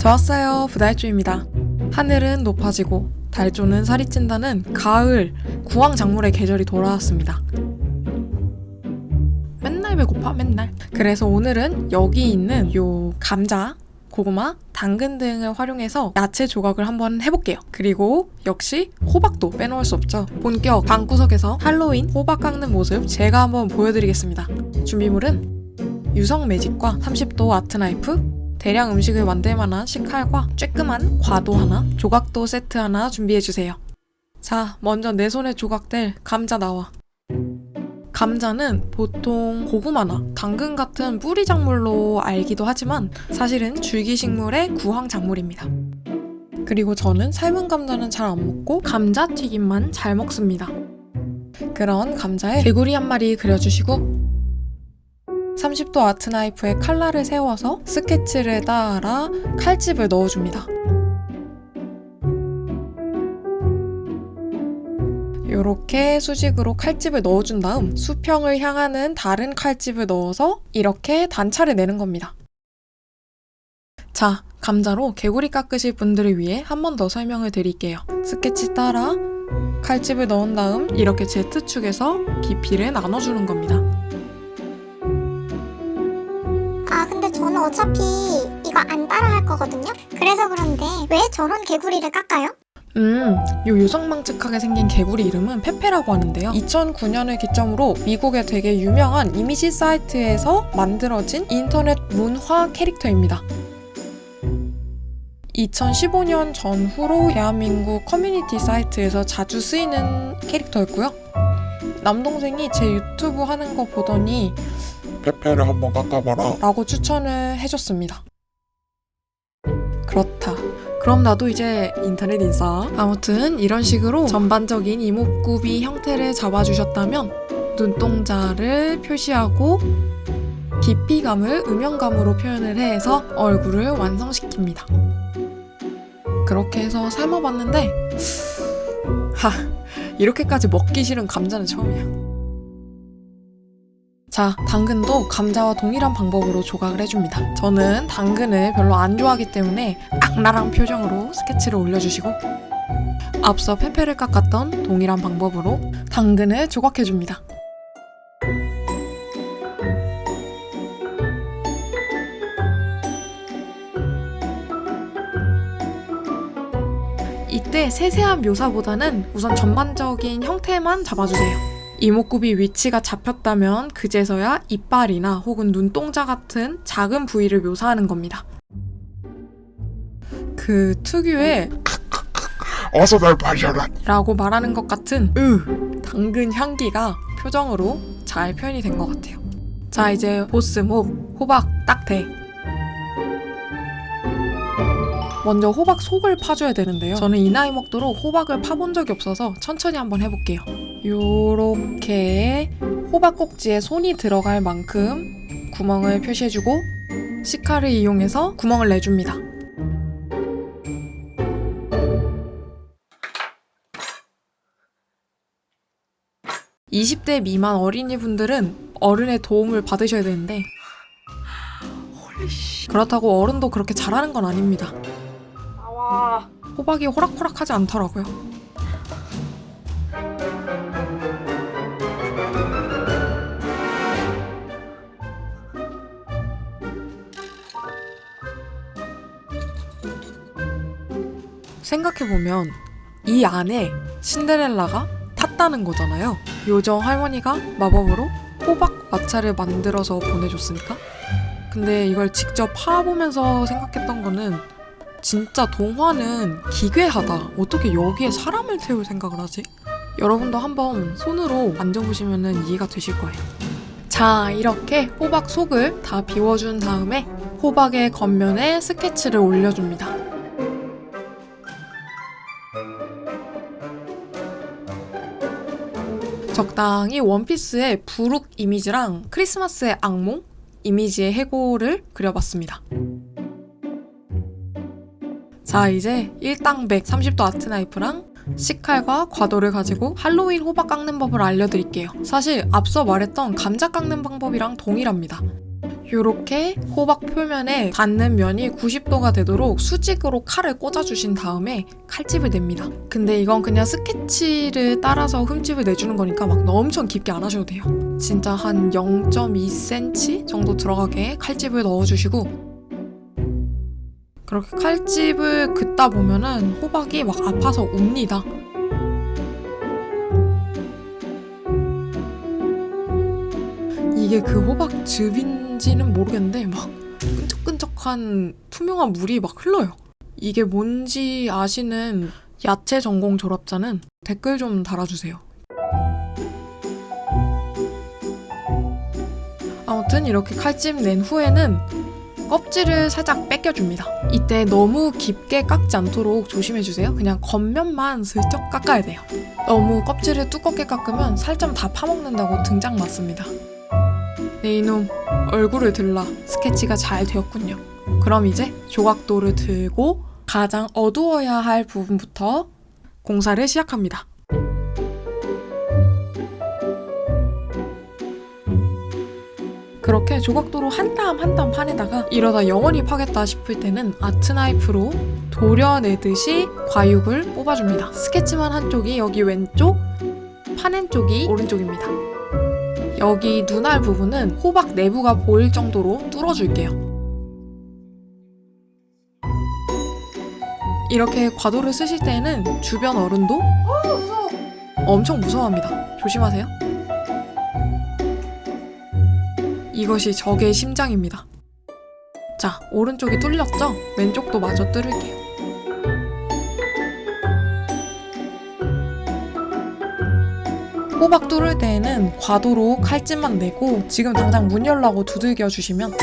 좋았어요 부달주입니다 하늘은 높아지고 달조는 살이 찐다는 가을 구황 작물의 계절이 돌아왔습니다 맨날 배고파 맨날 그래서 오늘은 여기 있는 요 감자 고구마, 당근 등을 활용해서 야채 조각을 한번 해볼게요. 그리고 역시 호박도 빼놓을 수 없죠. 본격 방구석에서 할로윈 호박 깎는 모습 제가 한번 보여드리겠습니다. 준비물은 유성 매직과 30도 아트 나이프, 대량 음식을 만들 만한 식칼과 쬐끄만 과도 하나, 조각도 세트 하나 준비해주세요. 자, 먼저 내 손에 조각될 감자 나와. 감자는 보통 고구마나 당근 같은 뿌리 작물로 알기도 하지만 사실은 줄기식물의 구황 작물입니다. 그리고 저는 삶은 감자는 잘 안 먹고 감자튀김만 잘 먹습니다. 그런 감자에 개구리 한 마리 그려주시고 30도 아트 나이프에 칼날을 세워서 스케치를 따라 칼집을 넣어줍니다. 이렇게 수직으로 칼집을 넣어준 다음 수평을 향하는 다른 칼집을 넣어서 이렇게 단차를 내는 겁니다. 자, 감자로 개구리 깎으실 분들을 위해 한 번 더 설명을 드릴게요. 스케치 따라 칼집을 넣은 다음 이렇게 Z축에서 깊이를 나눠주는 겁니다. 어차피 이거 안 따라 할 거거든요? 그래서 그런데 왜 저런 개구리를 깎아요? 음, 요 요상망측하게 생긴 개구리 이름은 페페라고 하는데요. 2009년을 기점으로 미국의 되게 유명한 이미지 사이트에서 만들어진 인터넷 문화 캐릭터입니다. 2015년 전후로 대한민국 커뮤니티 사이트에서 자주 쓰이는 캐릭터였고요. 남동생이 제 유튜브 하는 거 보더니 페페를 한번 깎아봐라. 라고 추천을 해줬습니다. 그렇다. 그럼 나도 이제 인터넷 인싸. 아무튼 이런 식으로 전반적인 이목구비 형태를 잡아주셨다면 눈동자를 표시하고 깊이감을 음영감으로 표현을 해서 얼굴을 완성시킵니다. 그렇게 해서 삶아봤는데 하 이렇게까지 먹기 싫은 감자는 처음이야. 자, 당근도 감자와 동일한 방법으로 조각을 해줍니다. 저는 당근을 별로 안 좋아하기 때문에 악랄한 표정으로 스케치를 올려주시고 앞서 페페를 깎았던 동일한 방법으로 당근을 조각해줍니다. 이때 세세한 묘사보다는 우선 전반적인 형태만 잡아주세요. 이목구비 위치가 잡혔다면 그제서야 이빨이나 혹은 눈동자 같은 작은 부위를 묘사하는 겁니다. 그 특유의 어서 날 발견한. 라고 말하는 것 같은 으 당근 향기가 표정으로 잘 표현이 된 것 같아요. 자 이제 보스목 호박 딱대 먼저 호박 속을 파줘야 되는데요. 저는 이 나이 먹도록 호박을 파본 적이 없어서 천천히 한번 해볼게요. 요렇게 호박 꼭지에 손이 들어갈 만큼 구멍을 표시해주고 시카를 이용해서 구멍을 내줍니다. (20대) 미만 어린이분들은 어른의 도움을 받으셔야 되는데 그렇다고 어른도 그렇게 잘하는 건 아닙니다. 호박이 호락호락하지 않더라고요. 생각해보면 이 안에 신데렐라가 탔다는 거잖아요. 요정 할머니가 마법으로 호박 마차를 만들어서 보내줬으니까. 근데 이걸 직접 파보면서 생각했던 거는 진짜 동화는 기괴하다. 어떻게 여기에 사람을 태울 생각을 하지? 여러분도 한번 손으로 만져보시면 이해가 되실 거예요. 자, 이렇게 호박 속을 다 비워준 다음에 호박의 겉면에 스케치를 올려줍니다. 적당히 원피스의 부룩 이미지랑 크리스마스의 악몽 이미지의 해골을 그려봤습니다. 자 이제 1당백 30도 아트 나이프랑 식칼과 과도를 가지고 할로윈 호박 깎는 법을 알려드릴게요. 사실 앞서 말했던 감자 깎는 방법이랑 동일합니다. 이렇게 호박 표면에 닿는 면이 90도가 되도록 수직으로 칼을 꽂아주신 다음에 칼집을 냅니다. 근데 이건 그냥 스케치를 따라서 흠집을 내주는 거니까 막 엄청 깊게 안 하셔도 돼요. 진짜 한 0.2cm 정도 들어가게 칼집을 넣어주시고 그렇게 칼집을 긋다 보면은 호박이 막 아파서 웁니다. 이게 그 호박 즙인지는 모르겠는데 막 끈적끈적한 투명한 물이 막 흘러요. 이게 뭔지 아시는 야채 전공 졸업자는 댓글 좀 달아주세요. 아무튼 이렇게 칼집 낸 후에는 껍질을 살짝 뺏겨줍니다. 이때 너무 깊게 깎지 않도록 조심해주세요. 그냥 겉면만 슬쩍 깎아야 돼요. 너무 껍질을 두껍게 깎으면 살점 다 파먹는다고 등장 맞습니다. 네 이놈 얼굴을 들라 스케치가 잘 되었군요. 그럼 이제 조각도를 들고 가장 어두워야 할 부분부터 공사를 시작합니다. 그렇게 조각도로 한 땀 한 땀 파내다가 이러다 영원히 파겠다 싶을 때는 아트 나이프로 도려내듯이 과육을 뽑아줍니다. 스케치만 한쪽이 여기 왼쪽, 파낸 쪽이 오른쪽입니다. 여기 눈알 부분은 호박 내부가 보일 정도로 뚫어줄게요. 이렇게 과도를 쓰실 때는 주변 어른도 엄청 무서워합니다. 조심하세요. 이것이 적의 심장입니다. 자, 오른쪽이 뚫렸죠? 왼쪽도 마저 뚫을게요. 호박 뚫을 때에는 과도로 칼집만 내고 지금 당장 문 열라고 두들겨 주시면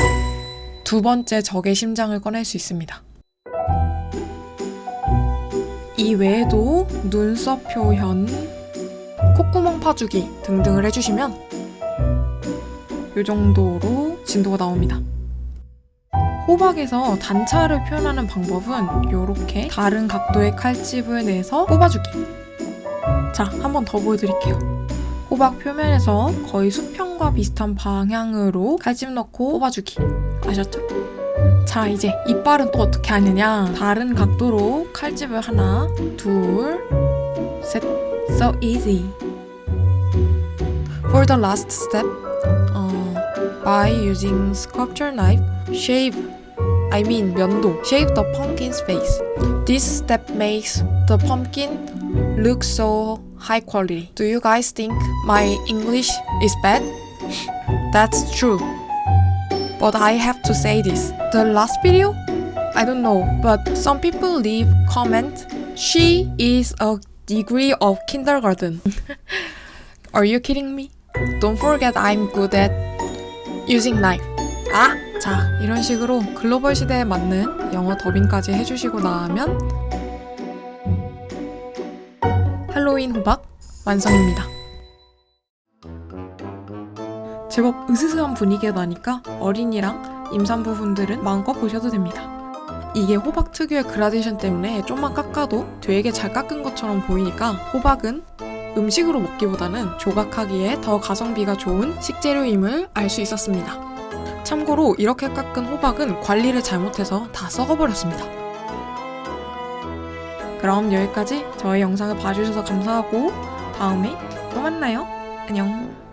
두 번째 적의 심장을 꺼낼 수 있습니다. 이 외에도 눈썹 표현, 콧구멍 파주기 등등을 해주시면 이 정도로 진도가 나옵니다. 호박에서 단차를 표현하는 방법은 이렇게 다른 각도의 칼집을 내서 뽑아주기. 자, 한 번 더 보여드릴게요. 호박 표면에서 거의 수평과 비슷한 방향으로 칼집 넣고 뽑아주기. 아셨죠? 자, 이제 이빨은 또 어떻게 하느냐? 다른 각도로 칼집을 하나, 둘, 셋. So easy. For the last step, by using sculpture knife, shave, I mean 면도, shave the pumpkin's face. This step makes the pumpkin look so high quality. Do you guys think my English is bad? That's true. But I have to say this. The last video? I don't know, but some people leave comment. She is a degree of kindergarten. Are you kidding me? Don't forget I'm good at using knife. 아! 자, 이런 식으로 글로벌 시대에 맞는 영어 더빙까지 해주시고 나면 할로윈 호박 완성입니다. 제법 으스스한 분위기가 나니까 어린이랑 임산부 분들은 마음껏 보셔도 됩니다. 이게 호박 특유의 그라데이션 때문에 좀만 깎아도 되게 잘 깎은 것처럼 보이니까 호박은 음식으로 먹기보다는 조각하기에 더 가성비가 좋은 식재료임을 알 수 있었습니다. 참고로 이렇게 깎은 호박은 관리를 잘못해서 다 썩어버렸습니다. 그럼 여기까지 저의 영상을 봐주셔서 감사하고 다음에 또 만나요. 안녕.